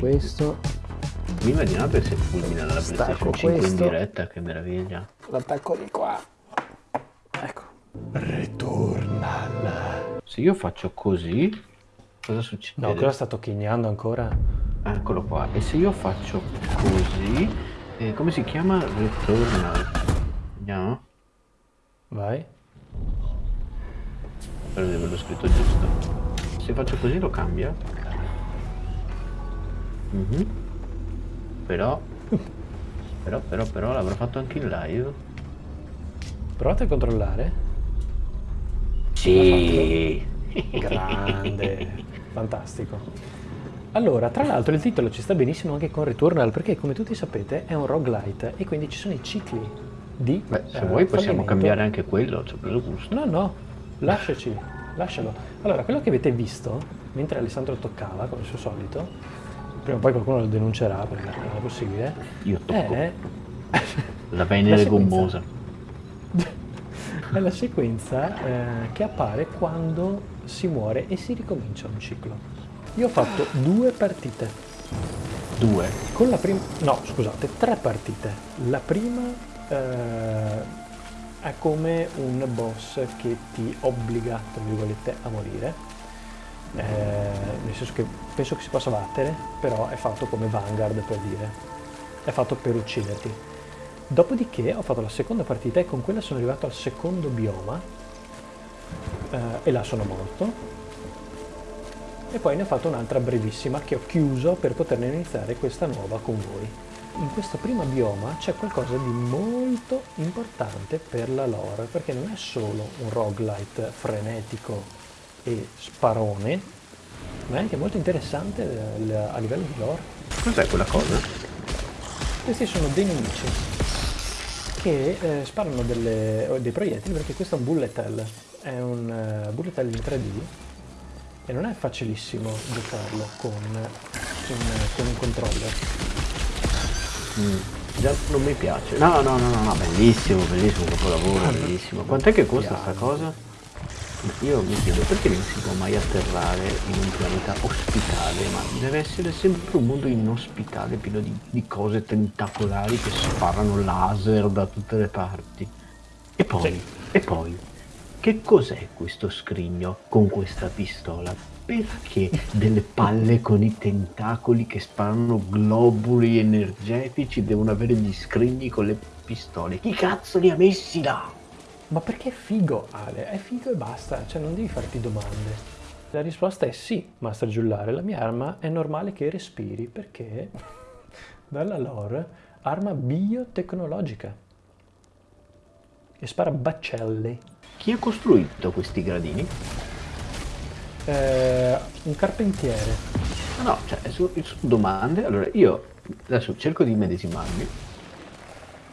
questo. Mi immaginate se fulmina la PlayStation 5 in questo. diretta, che meraviglia. L'attacco di qua. Ecco. Returnal. Se io faccio così, cosa succede? No, cosa sta tocchignando ancora? Eccolo qua. E se io faccio così, eh, come si chiama? Returnal. Vediamo. Vai. Spero di averlo scritto giusto. Se faccio così lo cambia. Mhm. Però, però, però, però l'avrò fatto anche in live. Provate a controllare. Sì. Grande. Fantastico. Allora, tra l'altro il titolo ci sta benissimo anche con Returnal perché come tutti sapete è un roguelite e quindi ci sono i cicli di Beh, se eh, vuoi possiamo cambiare anche quello, ci ho preso gusto. No, no, lasciaci, lascialo. Allora, quello che avete visto, mentre Alessandro toccava, come al suo solito, prima o poi qualcuno lo denuncerà perché non è possibile, Io tocco è... la venere gommosa. è la sequenza eh, che appare quando si muore e si ricomincia un ciclo. Io ho fatto due partite. Due. Con la prima... No, scusate, tre partite. La prima eh, è come un boss che ti obbliga, tra virgolette, a morire. Eh, nel senso che penso che si possa battere, però è fatto come Vanguard per dire. È fatto per ucciderti. Dopodiché ho fatto la seconda partita e con quella sono arrivato al secondo bioma eh, e là sono morto e poi ne ho fatto un'altra brevissima che ho chiuso per poterne iniziare questa nuova con voi. In questo primo bioma c'è qualcosa di molto importante per la lore, perché non è solo un roguelite frenetico e sparone, ma è anche molto interessante eh, a livello di lore. Cos'è quella cosa? Questi sono dei nemici che eh, sparano delle- dei proiettili perché questo è un bullet hell, è un eh, bullet hell in 3D e non è facilissimo giocarlo con un, con un controller. Mm, Già non mi piace. No, no, no, no, no, bellissimo, bellissimo, capolavoro, bellissimo. Quant'è che costa sta cosa? Io mi chiedo perché non si può mai atterrare in un pianeta ospitale, ma deve essere sempre un mondo inospitale, pieno di, di cose tentacolari che sparano laser da tutte le parti. E poi, Sì. e poi, che cos'è questo scrigno con questa pistola? Perché delle palle con i tentacoli che sparano globuli energetici devono avere gli scrigni con le pistole? Chi cazzo li ha messi là? Ma perché è figo, Ale? È figo e basta, cioè non devi farti domande. La risposta è sì, Master Giullare, la mia arma è normale che respiri perché dalla lore arma biotecnologica e spara baccelli. Chi ha costruito questi gradini? Eh, un carpentiere. No, no, cioè, su, su domande. Allora, io adesso cerco di medesimarmi.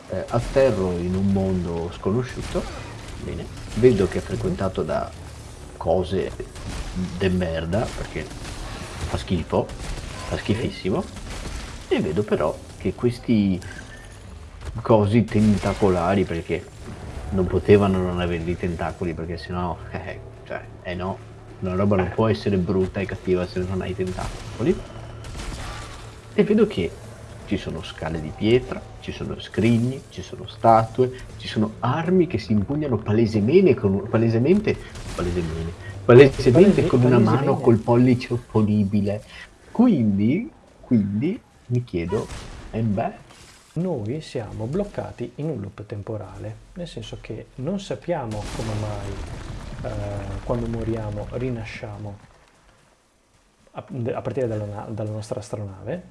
eh, atterro in un mondo sconosciuto. Bene. Vedo che è frequentato da cose de merda, perché fa schifo, fa schifissimo. E vedo però che questi cosi tentacolari, perché non potevano non avere dei tentacoli, perché sennò, eh, cioè, eh no, una roba non può essere brutta e cattiva se non hai tentacoli. E vedo che ci sono scale di pietra, ci sono scrigni, ci sono statue, ci sono armi che si impugnano palesemente con, palesemente, palesemente, palesemente Palese- con una mano col pollice opponibile. Quindi, quindi mi chiedo, e beh, Noi siamo bloccati in un loop temporale, nel senso che non sappiamo come mai eh, quando moriamo rinasciamo a, a partire dalla, dalla nostra astronave.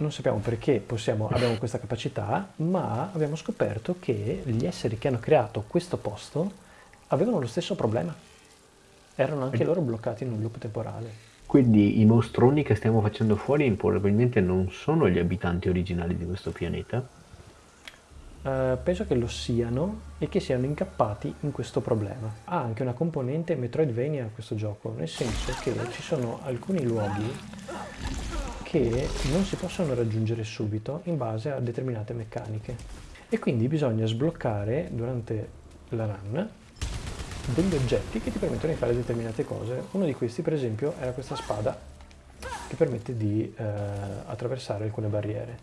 Non sappiamo perché possiamo, abbiamo questa capacità, ma abbiamo scoperto che gli esseri che hanno creato questo posto avevano lo stesso problema. Erano anche loro bloccati in un loop temporale. quindi i mostroni che stiamo facendo fuori probabilmente non sono gli abitanti originali di questo pianeta. Eh, penso che lo siano e che siano incappati in questo problema. Ha anche una componente Metroidvania questo gioco, nel senso che ci sono alcuni luoghi che non si possono raggiungere subito in base a determinate meccaniche. E quindi bisogna sbloccare durante la run degli oggetti che ti permettono di fare determinate cose. Uno di questi, per esempio, era questa spada che permette di eh, attraversare alcune barriere.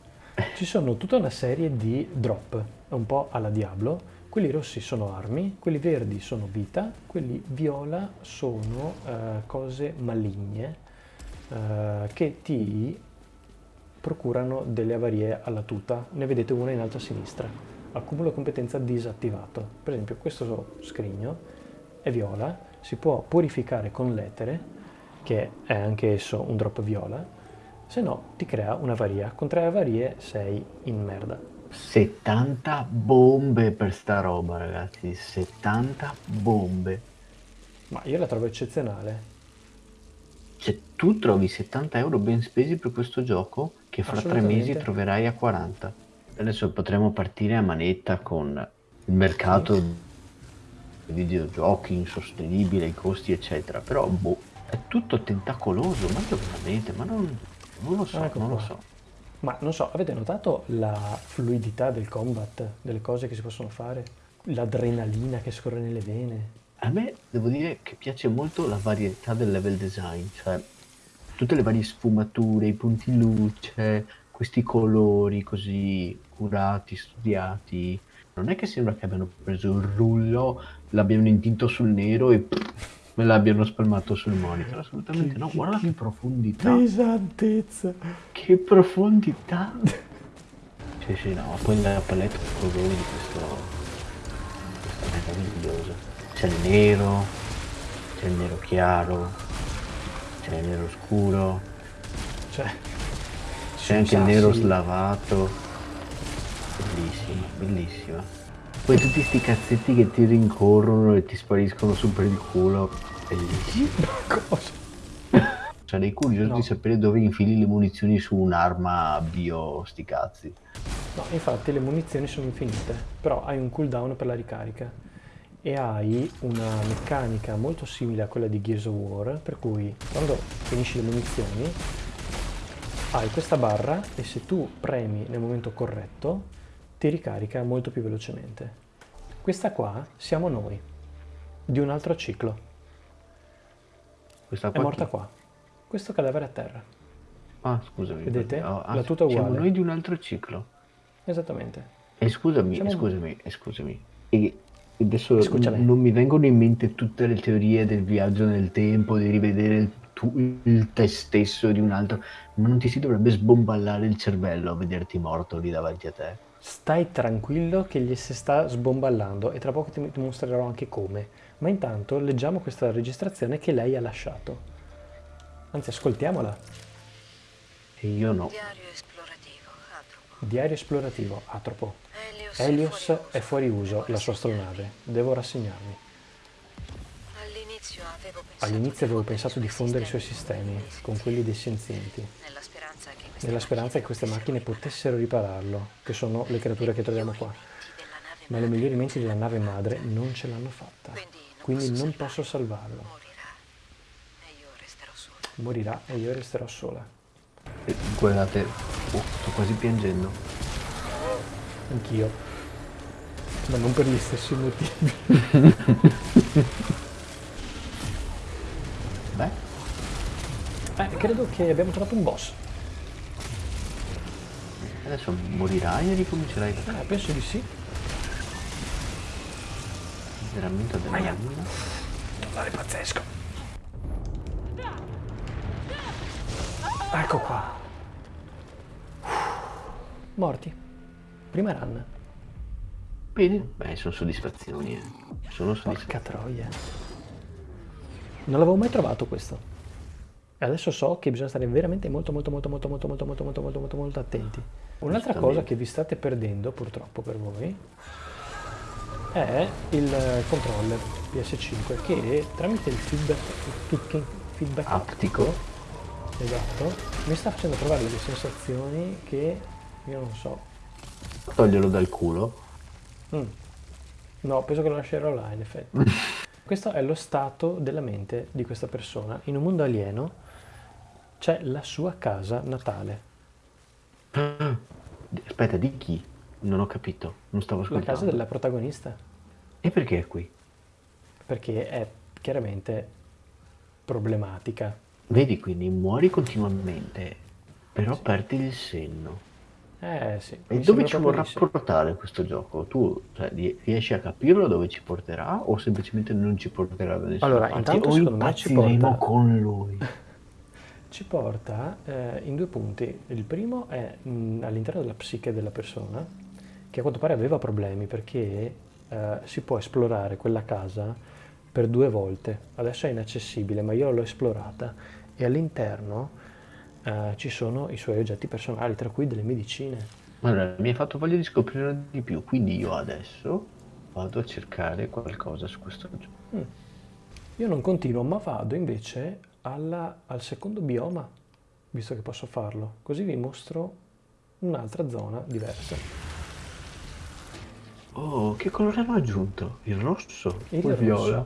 Ci sono tutta una serie di drop, un po' alla Diablo. Quelli rossi sono armi, quelli verdi sono vita, quelli viola sono eh, cose maligne eh, che ti procurano delle avarie alla tuta. Ne vedete una in alto a sinistra. Accumulo competenza disattivato. Per esempio questo scrigno è viola, si può purificare con l'etere, che è anche esso un drop viola, se no ti crea un'avaria. Con tre avarie sei in merda. 70 bombe per sta roba, ragazzi. 70 bombe. Ma io la trovo eccezionale. Cioè, tu trovi 70 euro ben spesi per questo gioco che fra tre mesi troverai a 40. Adesso potremo partire a manetta con il mercato sì. dei videogiochi insostenibile, i costi, eccetera. Però, boh, è tutto tentacoloso. Ma veramente, ma non, non lo so, ecco non qua. lo so. Ma non so, avete notato la fluidità del combat, delle cose che si possono fare? L'adrenalina che scorre nelle vene? A me devo dire che piace molto la varietà del level design, cioè tutte le varie sfumature, i punti luce, questi colori così curati, studiati. Non è che sembra che abbiano preso il rullo, l'abbiano intinto sul nero e me l'abbiano spalmato sul monitor. Assolutamente no, guarda che profondità. Pesantezza. Che profondità. Sì, sì, no, poi la palette colori di questo... È meraviglioso. C'è il nero, c'è il nero chiaro, c'è il nero scuro. C'è. C'è anche il nero slavato. Bellissima, bellissima. Poi tutti sti cazzetti che ti rincorrono e ti spariscono su per il culo. Bellissimo. Cosa? Sarei curioso no. di sapere dove infili le munizioni su un'arma bio sti cazzi. No, infatti le munizioni sono infinite, però hai un cooldown per la ricarica e hai una meccanica molto simile a quella di Gears of War, per cui quando finisci le munizioni hai questa barra e se tu premi nel momento corretto ti ricarica molto più velocemente. Questa qua siamo noi, di un altro ciclo. Questa qua è morta chi? qua. Questo cadavere a terra. Ah, scusami. Vedete? Oh, ah, La tuta uguale. Siamo noi di un altro ciclo. Esattamente. E scusami, siamo... scusami, scusami. E Adesso Scusami. non mi vengono in mente tutte le teorie del viaggio nel tempo, di rivedere il, tu, il te stesso di un altro, ma non ti si dovrebbe sbomballare il cervello a vederti morto lì davanti a te? Stai tranquillo che gli si sta sbomballando e tra poco ti mostrerò anche come. Ma intanto leggiamo questa registrazione che lei ha lasciato. Anzi, ascoltiamola. E io no. Diario esplorativo, Atropo. Diario esplorativo, Atropo. Helios è fuori uso, la sua astronave. Devo rassegnarmi. All'inizio avevo pensato di fondere i suoi sistemi con quelli dei senzienti, nella speranza che queste macchine potessero ripararlo, che sono le creature che troviamo qua. Ma le migliori menti della nave madre non ce l'hanno fatta, quindi non posso salvarlo. Morirà e io resterò sola. Guardate, oh, sto quasi piangendo. Anch'io. Ma non per gli stessi motivi. Beh. Eh, credo che abbiamo trovato un boss. Adesso morirai e ricomincerai da Eh, penso di sì. Veramente della Aia. Totale pazzesco. Ecco qua. Morti. Prima run. Bene, beh, sono soddisfazioni, eh. Sono soddisfazioni. Porca troia. Non l'avevo mai trovato questo. E adesso so che bisogna stare veramente molto molto molto molto molto molto molto molto molto molto molto attenti. Un'altra cosa che vi state perdendo, purtroppo per voi, è il controller PS5 che tramite il feedback, il feedback aptico, esatto, mi sta facendo provare delle sensazioni che io non so Toglielo dal culo. Mm. No, penso che lo lascerò là, in effetti. Questo è lo stato della mente di questa persona. In un mondo alieno c'è la sua casa natale. Aspetta, di chi? Non ho capito, non stavo ascoltando. La casa della protagonista. E perché è qui? Perché è chiaramente problematica. Vedi, quindi muori continuamente, però Sì. perdi il senno. Eh sì. E dove ci vorrà sì. portare questo gioco? Tu cioè, ri- riesci a capirlo dove ci porterà o semplicemente non ci porterà da nessuna Allora, parte? intanto o impazziremo con lui. Ci porta eh, in due punti. Il primo è mh, all'interno della psiche della persona, che a quanto pare aveva problemi perché eh, si può esplorare quella casa per due volte. Adesso è inaccessibile, ma io l'ho esplorata e all'interno eh, ci sono i suoi oggetti personali, tra cui delle medicine. Allora, mi hai fatto voglia di scoprire di più, quindi io adesso vado a cercare qualcosa su questo gioco. Mm. Io non continuo, ma vado invece alla- al secondo bioma, visto che posso farlo. Così vi mostro un'altra zona diversa. Oh, che colore hanno aggiunto? Il rosso? Il il viola?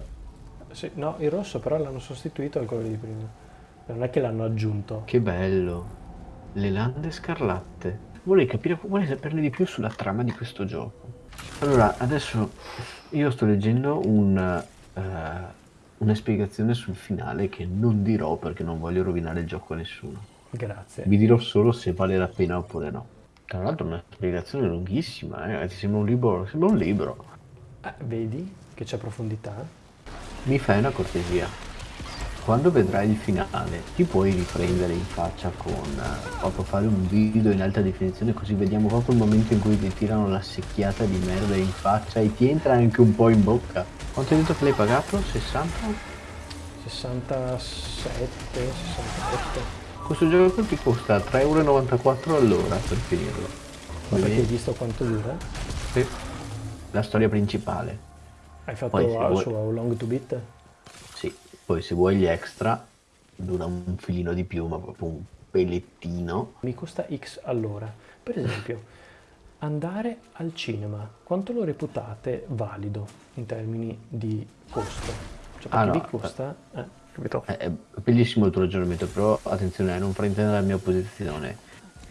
Sì, no, il rosso però l'hanno sostituito al colore di prima. Non è che l'hanno aggiunto. Che bello! Le lande scarlatte. Vorrei capire, vorrei saperne di più sulla trama di questo gioco. Allora, adesso io sto leggendo un, eh, una spiegazione sul finale che non dirò perché non voglio rovinare il gioco a nessuno. Grazie. Vi dirò solo se vale la pena oppure no. Tra l'altro è una spiegazione lunghissima, eh, ragazzi, sembra un libro, sembra un libro. Ah, vedi che c'è profondità? Mi fai una cortesia. Quando vedrai il finale, ti puoi riprendere in faccia con eh, proprio fare un video in alta definizione così vediamo proprio il momento in cui ti tirano la secchiata di merda in faccia e ti entra anche un po' in bocca. Quanto hai detto che l'hai pagato? 60? 67, 68. Questo gioco ti costa 3,94€ all'ora per finirlo. Ma perché hai visto quanto dura? Sì. La storia principale. Hai fatto Poi ah, vuoi- su How Long to Beat? Poi se vuoi gli extra dura un filino di più, ma proprio un pelettino. Mi costa X all'ora. Per esempio, andare al cinema, quanto lo reputate valido in termini di costo? Cioè, Ah, no, vi costa... Eh, capito? È, è bellissimo il tuo ragionamento, però attenzione a non fraintendere la mia posizione.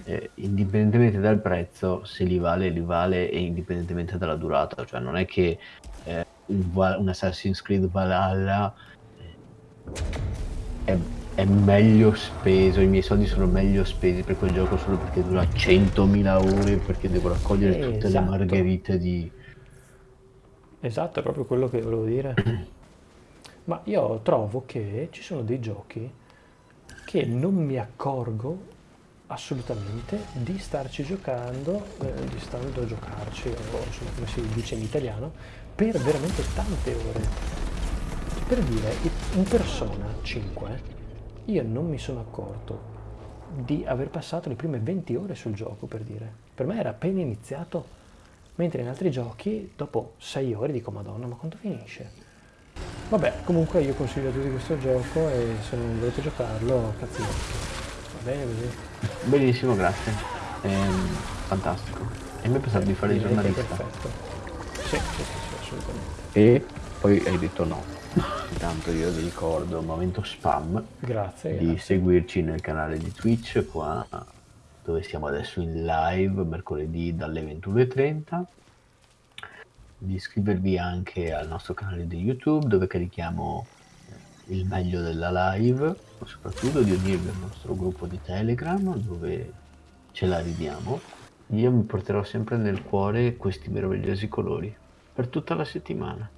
Eh, indipendentemente dal prezzo, se li vale, li vale e indipendentemente dalla durata. Cioè non è che eh, un, Assassin's Creed Valhalla eh, è, è meglio speso, i miei soldi sono meglio spesi per quel gioco solo perché dura 100.000 ore, perché devo raccogliere tutte le Esatto. margherite di... Esatto, è proprio quello che volevo dire. Ma io trovo che ci sono dei giochi che non mi accorgo assolutamente di starci giocando, eh, di stando a giocarci, o insomma come si dice in italiano, per veramente tante ore. Per dire, un Persona 5, io non mi sono accorto di aver passato le prime 20 ore sul gioco, per dire. Per me era appena iniziato, mentre in altri giochi, dopo 6 ore, dico, madonna, ma quando finisce? Vabbè, comunque io consiglio a tutti questo gioco e se non volete giocarlo, vostri. Va bene così? Benissimo, grazie. Ehm, fantastico. E mi è pensato di fare il è giornalista. Perfetto. Sì, sì, sì, sì, assolutamente. E poi hai detto no. Intanto io vi ricordo, momento spam, Grazie. di grazie. seguirci nel canale di Twitch qua dove siamo adesso in live mercoledì dalle 21.30 di iscrivervi anche al nostro canale di YouTube dove carichiamo il meglio della live ma soprattutto di unirvi al nostro gruppo di Telegram dove ce la ridiamo io mi porterò sempre nel cuore questi meravigliosi colori per tutta la settimana